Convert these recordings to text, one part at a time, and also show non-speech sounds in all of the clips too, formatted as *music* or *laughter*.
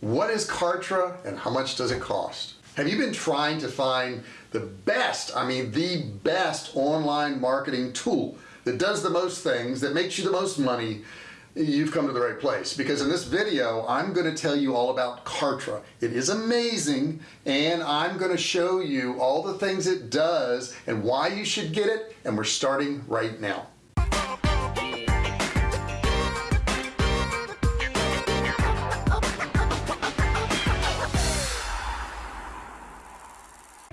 what is Kartra and how much does it cost? Have you been trying to find the best I mean the best online marketing tool that does the most things that makes you the most money? You've come to the right place because in this video I'm going to tell you all about Kartra. It is amazing and I'm going to show you all the things it does and why you should get it and we're starting right now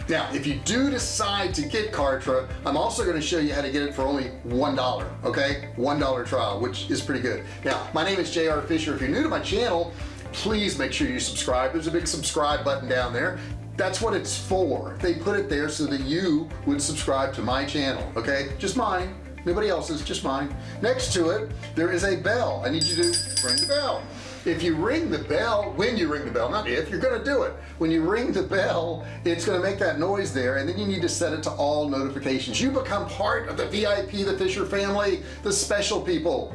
now if you do decide to get Kartra I'm also going to show you how to get it for only one dollar okay? One dollar trial which is pretty good. Now my name is JR Fisher. If you're new to my channel please make sure you subscribe. There's a big subscribe button down there. That's what it's for. They put it there so that you would subscribe to my channel okay? Just mine. Nobody else's just mine. Next to it there is a bell. I need you to ring the bell if you ring the bell when you ring the bell not if you're gonna do it. When you ring the bell it's gonna make that noise there and then you need to set it to all notifications. You become part of the VIP the Fisher family the special people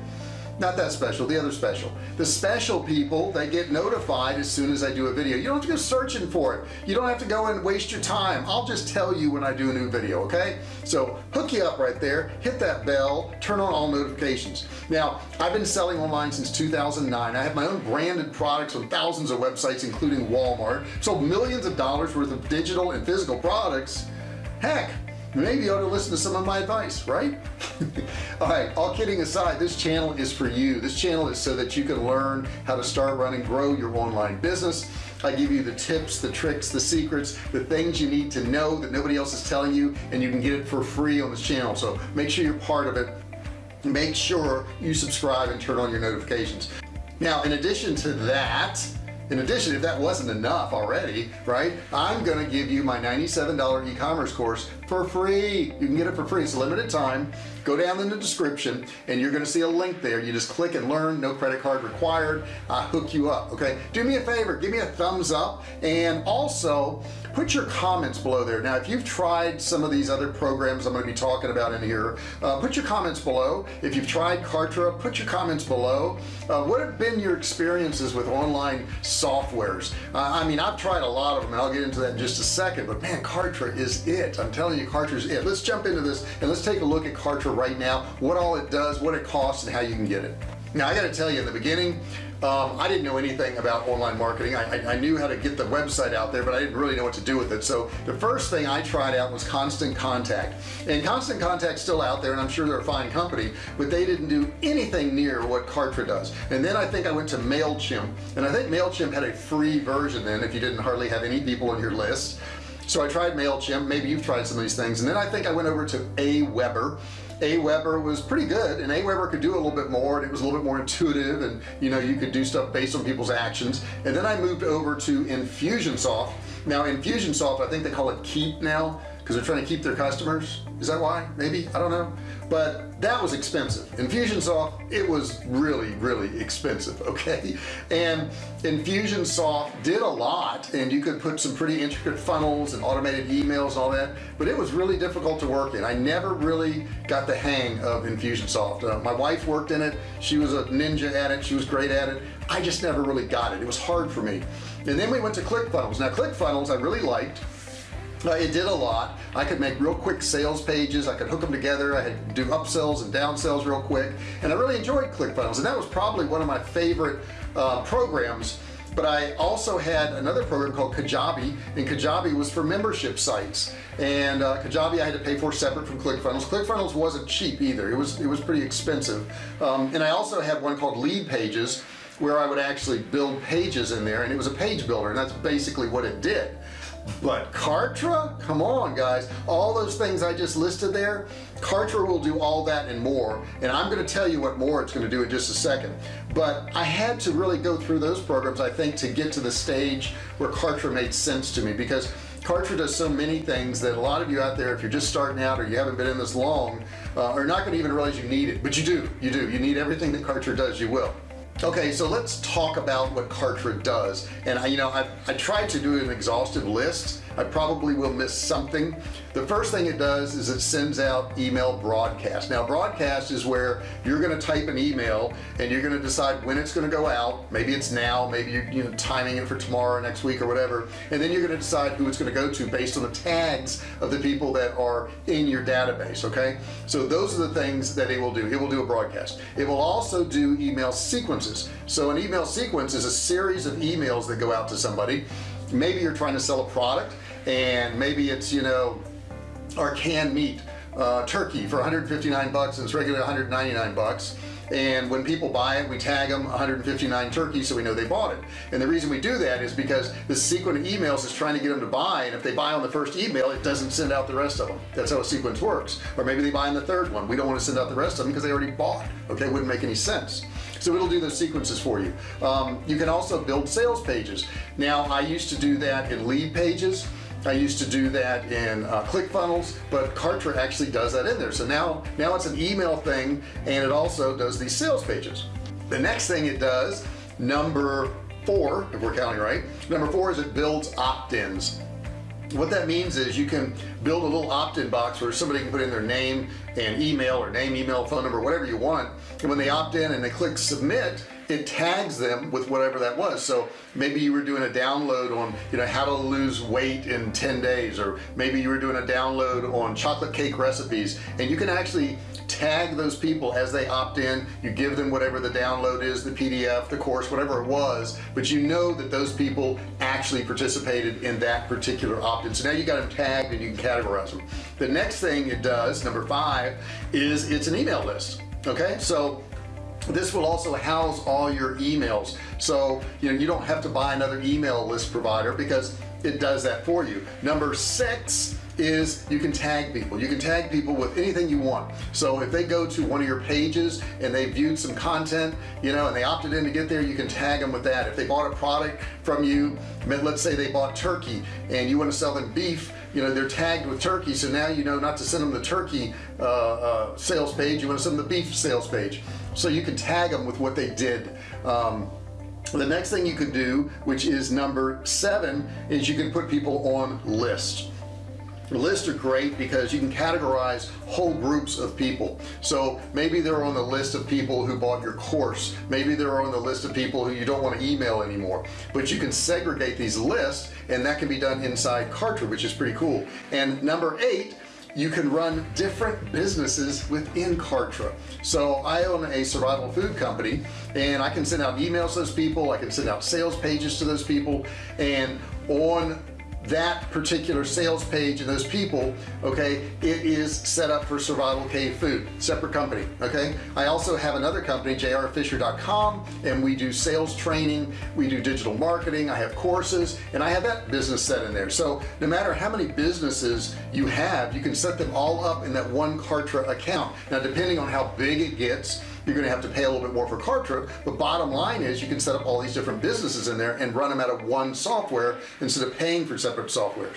not that special the other special. The special people they get notified as soon as I do a video. You don't have to go searching for it. You don't have to go and waste your time. I'll just tell you when I do a new video okay? So hook you up right there hit that bell turn on all notifications. Now I've been selling online since 2009 I have my own branded products on thousands of websites including Walmart. Sold millions of dollars worth of digital and physical products. Heck maybe you ought to listen to some of my advice right? *laughs* All right all kidding aside this channel is for you. This channel is so that you can learn how to start running grow your online business. I give you the tips the tricks the secrets the things you need to know that nobody else is telling you and you can get it for free on this channel. So make sure you're part of it. Make sure you subscribe and turn on your notifications. Now in addition to that in addition if that wasn't enough already right I'm gonna give you my $97 e-commerce course for free. You can get it for free. It's limited time. Go down in the description and you're gonna see a link there. You just click and learn. No credit card required. I hook you up okay? Do me a favor. Give me a thumbs up. And also put your comments below there. Now if you've tried some of these other programs I'm going to be talking about in here uh, put your comments below. If you've tried Kartra put your comments below. Uh, what have been your experiences with online softwares? Uh, I mean I've tried a lot of them and I'll get into that in just a second but man Kartra is it. I'm telling you Kartra is. It let's jump into this and let's take a look at Kartra right now what all it does what it costs and how you can get it. Now I got to tell you in the beginning um, I didn't know anything about online marketing. I, I, I, knew how to get the website out there but I didn't really know what to do with it. So the first thing I tried out was constant contact. And constant contact still out there and I'm sure they're a fine company but they didn't do anything near what Kartra does. And then I think I went to MailChimp and I think MailChimp had a free version then if you didn't hardly have any people on your list so I tried MailChimp maybe you've tried some of these things and then I think I went over to Aweber. Aweber was pretty good and Aweber could do a little bit more and it was a little bit more *laughs* intuitive and you know you could do stuff based on people's actions. And then I moved over to Infusionsoft. Now Infusionsoft I think they call it Keap now because they're trying to keep their customers. Is that why? Maybe? I don't know. But that was expensive. Infusionsoft it was really really expensive *laughs* okay? And Infusionsoft did a lot and you could put some pretty intricate funnels and automated emails and all that but it was really difficult to work in. I never really got the hang of Infusionsoft uh, my wife worked in it. She was a ninja at it. She was great at it. I just never really got it. It was hard for me. And then we went to ClickFunnels. Now ClickFunnels I really liked it did a lot. I could make real quick sales pages. I could hook them together. I had do upsells and downsells real quick. And I really enjoyed ClickFunnels. And that was probably one of my favorite uh, programs. But I also had another program called Kajabi. And Kajabi was for membership sites. And uh, Kajabi I had to pay for separate from ClickFunnels. ClickFunnels wasn't cheap either. It was it was pretty expensive. Um, and I also had one called Leadpages where I would actually build pages in there. And it was a page builder. And that's basically what it did but Kartra? Come on guys. All those things I just listed there Kartra will do all that and more. And I'm going to tell you what more it's going to do in just a second. But I had to really go through those programs I think to get to the stage where Kartra made sense to me. Because Kartra does so many things that a lot of you out there if you're just starting out or you haven't been in this long uh, are not going to even realize you need it. But you do you do. You need everything that Kartra does you will okay so let's talk about what Kartra does. And I you know I, I tried to do an exhaustive list I probably will miss something. The first thing it does is it sends out email broadcast. Now broadcast is where you're going to type an email and you're going to decide when it's going to go out. Maybe it's now maybe you're you know timing it for tomorrow next week or whatever. And then you're going to decide who it's going to go to based on the tags of the people that are in your database okay? So those are the things that it will do. It will do a broadcast. It will also do email sequences. So an email sequence is a series of emails that go out to somebody. Maybe you're trying to sell a product and maybe it's you know our canned meat uh, turkey for 159 bucks and it's regular 199 bucks. And when people buy it we tag them 159 turkey so we know they bought it. And the reason we do that is because the sequence of emails is trying to get them to buy and if they buy on the first email it doesn't send out the rest of them that's how a sequence works. Or maybe they buy on the third one. We don't want to send out the rest of them because they already bought okay? Wouldn't make any sense. So it'll do those sequences for you. Um, you can also build sales pages. Now I used to do that in Leadpages I used to do that in uh, ClickFunnels but Kartra actually does that in there. So now now it's an email thing and it also does these sales pages. The next thing it does number four if we're counting right number four is it builds opt-ins. What that means is you can build a little opt-in box where somebody can put in their name and email or name email phone number whatever you want. And when they opt in and they click submit it tags them with whatever that was. So maybe you were doing a download on you know how to lose weight in 10 days or maybe you were doing a download on chocolate cake recipes and you can actually tag those people as they opt in. You give them whatever the download is the PDF the course whatever it was but you know that those people actually participated in that particular opt-in. So now you got them tagged and you can categorize them the next thing it does number five is it's an email list okay? So this will also house all your emails. So you know you don't have to buy another email list provider because it does that for you. Number six is you can tag people. You can tag people with anything you want. So if they go to one of your pages and they viewed some content you know and they opted in to get there you can tag them with that. If they bought a product from you let's say they bought turkey and you want to sell them beef you know they're tagged with turkey. So now you know not to send them the turkey uh, uh, sales page you want to send them the beef sales page so you can tag them with what they did. Um, the next thing you could do which is number seven is you can put people on lists lists are great because you can categorize whole groups of people. So maybe they're on the list of people who bought your course. Maybe they're on the list of people who you don't want to email anymore. But you can segregate these lists and that can be done inside Kartra which is pretty cool. And number eight you can run different businesses within Kartra. So I own a survival food company and I can send out emails to those people. I can send out sales pages to those people. And on that particular sales page and those people okay it is set up for survival cave food separate company okay? I also have another company jrfisher.com and we do sales training we do digital marketing I have courses and I have that business set in there. So no matter how many businesses you have you can set them all up in that one Kartra account. Now depending on how big it gets you're gonna have to pay a little bit more for Kartra but bottom line is you can set up all these different businesses in there and run them out of one software instead of paying for separate softwares.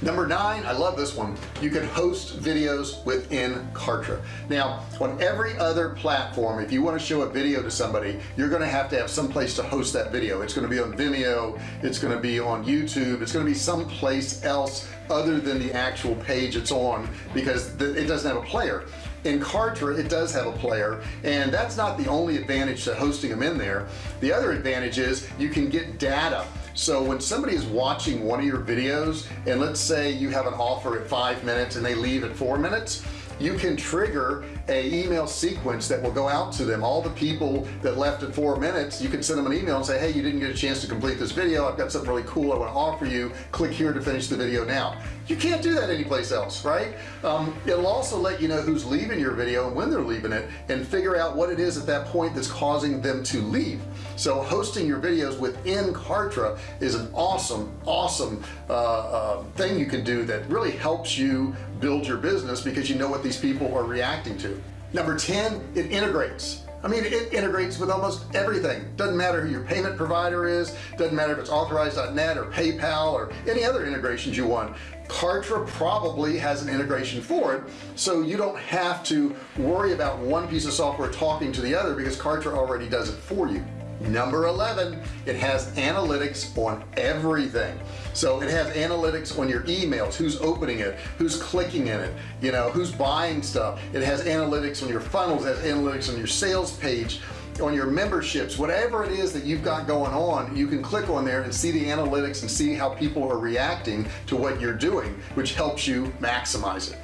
Number nine I love this one. You can host videos within Kartra now on every other platform if you want to show a video to somebody you're going to have to have some place to host that video. It's going to be on Vimeo it's going to be on YouTube it's going to be someplace else other than the actual page it's on because it doesn't have a player in Kartra it does have a player and that's not the only advantage to hosting them in there. The other advantage is you can get data. So when somebody is watching one of your videos and let's say you have an offer at five minutes and they leave at four minutes you can trigger a email sequence that will go out to them. All the people that left at four minutes you can send them an email and say hey you didn't get a chance to complete this video. I've got something really cool I want to offer you. Click here to finish the video now you can't do that anyplace else right? Um, it'll also let you know who's leaving your video and when they're leaving it and figure out what it is at that point that's causing them to leave. So hosting your videos within Kartra is an awesome awesome uh, uh, thing you can do that really helps you build your business because you know what these people are reacting to. Number 10 it integrates. I mean it integrates with almost everything. Doesn't matter who your payment provider is doesn't matter if it's authorized.net or PayPal or any other integrations you want Kartra probably has an integration for it so you don't have to worry about one piece of software talking to the other because Kartra already does it for you. Number 11 it has analytics on everything. So it has analytics on your emails who's opening it who's clicking in it you know who's buying stuff. It has analytics on your funnels it has analytics on your sales page on your memberships whatever it is that you've got going on you can click on there and see the analytics and see how people are reacting to what you're doing which helps you maximize it.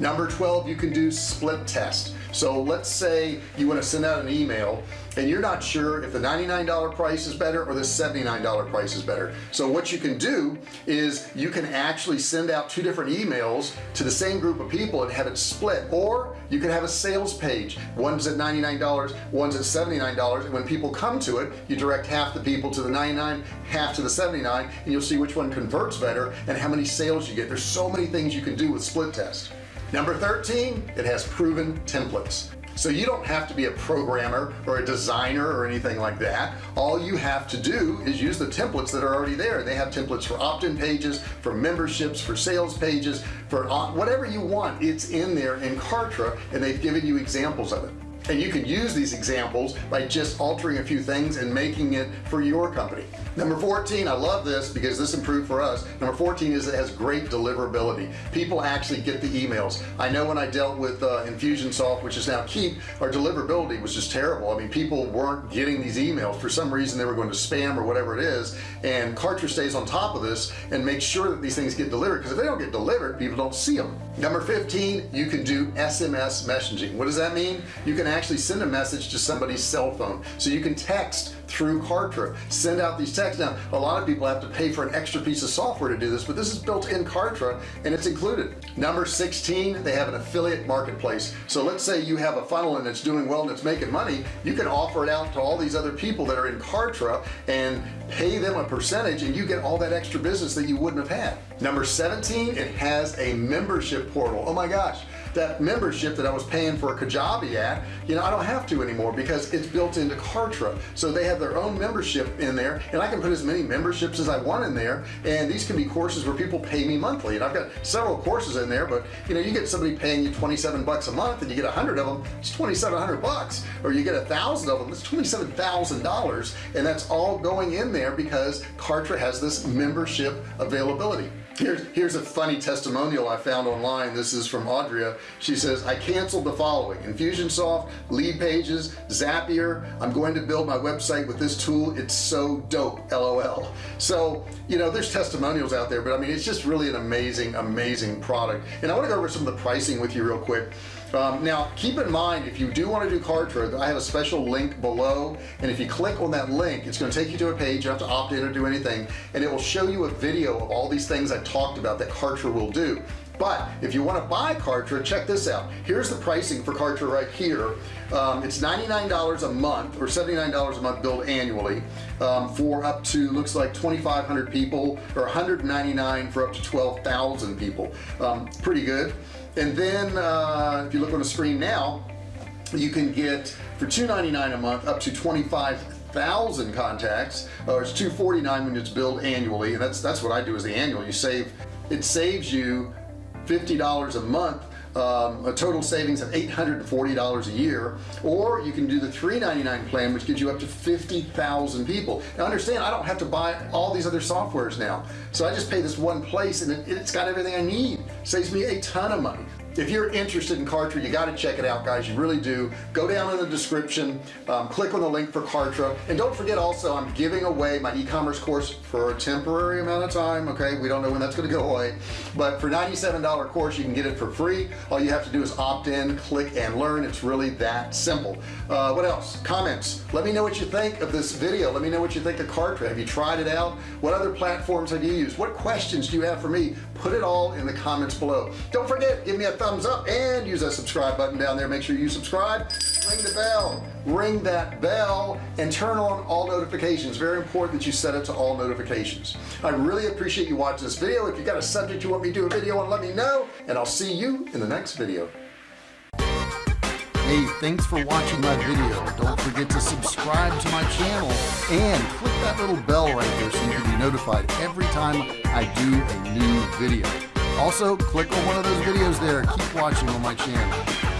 Number 12 you can do split test so let's say you want to send out an email and you're not sure if the $99 price is better or the $79 price is better. So what you can do is you can actually send out two different emails to the same group of people and have it split. Or you can have a sales page. One's at $99 one's at $79 and when people come to it you direct half the people to the 99 half to the 79 and you'll see which one converts better and how many sales you get. There's so many things you can do with split test number 13 it has proven templates so you don't have to be a programmer or a designer or anything like that. All you have to do is use the templates that are already there. They have templates for opt-in pages for memberships for sales pages for uh, whatever you want it's in there in Kartra and they've given you examples of it and you can use these examples by just altering a few things and making it for your company. Number 14 I love this because this improved for us. Number 14 is it has great deliverability. People actually get the emails. I know when I dealt with uh, Infusionsoft which is now Keap our deliverability was just terrible. I mean people weren't getting these emails. For some reason they were going to spam or whatever it is. And Kartra stays on top of this and makes sure that these things get delivered because if they don't get delivered people don't see them number 15 you can do SMS messaging. What does that mean? You can actually send a message to somebody's cell phone. So you can text through Kartra. Send out these texts. Now a lot of people have to pay for an extra piece of software to do this but this is built in Kartra and it's included. Number 16 they have an affiliate marketplace. So let's say you have a funnel and it's doing well and it's making money. You can offer it out to all these other people that are in Kartra and pay them a percentage and you get all that extra business that you wouldn't have had. Number 17 it has a membership portal. Oh my gosh that membership that I was paying for a Kajabi at you know I don't have to anymore because it's built into Kartra. So they have their own membership in there and I can put as many memberships as I want in there and these can be courses where people pay me monthly. And I've got several courses in there but you know you get somebody paying you 27 bucks a month and you get a hundred of them it's 2700 bucks. Or you get a thousand of them it's $27,000 and that's all going in there because Kartra has this membership availability here's here's a funny testimonial I found online. This is from Audria she says I canceled the following Infusionsoft Leadpages Zapier. I'm going to build my website with this tool. It's so dope. Lol. So you know there's testimonials out there but I mean it's just really an amazing amazing product. And I want to go over some of the pricing with you real quick um, now keep in mind if you do want to do Kartra I have a special link below and if you click on that link it's going to take you to a page you don't have to opt in or do anything and it will show you a video of all these things I talked about that Kartra will do but if you want to buy Kartra check this out. Here's the pricing for Kartra right here. Um, it's $99 a month or $79 a month billed annually um, for up to looks like 2,500 people or 199 for up to 12,000 people. Um, pretty good. And then uh, if you look on the screen now you can get for $2.99 a month up to 25,000 contacts or it's 249 when it's billed annually and that's that's what I do is the annual. You save it saves you $50 a month um, a total savings of $840 a year or you can do the $3.99 plan which gives you up to 50,000 people. Now understand I don't have to buy all these other softwares now. So I just pay this one place and it, it's got everything I need. Saves me a ton of money if you're interested in Kartra you got to check it out guys you really do. Go down in the description um, click on the link for Kartra. And don't forget also I'm giving away my e-commerce course for a temporary amount of time okay? We don't know when that's going to go away. But for $97 course you can get it for free. All you have to do is opt in click and learn. It's really that simple. Uh, what else? Comments. Let me know what you think of this video. Let me know what you think of Kartra. Have you tried it out? What other platforms have you used? What questions do you have for me put it all in the comments below. Don't forget give me a thumbs up and use that subscribe button down there. Make sure you subscribe. Ring the bell. Ring that bell and turn on all notifications. Very important that you set it to all notifications. I really appreciate you watching this video. If you got a subject you want me to do a video on let me know and I'll see you in the next video. Hey, thanks for watching my video. Don't forget to subscribe to my channel and click that little bell right there so you can be notified every time I do a new video. Also click on one of those videos there. Keep watching on my channel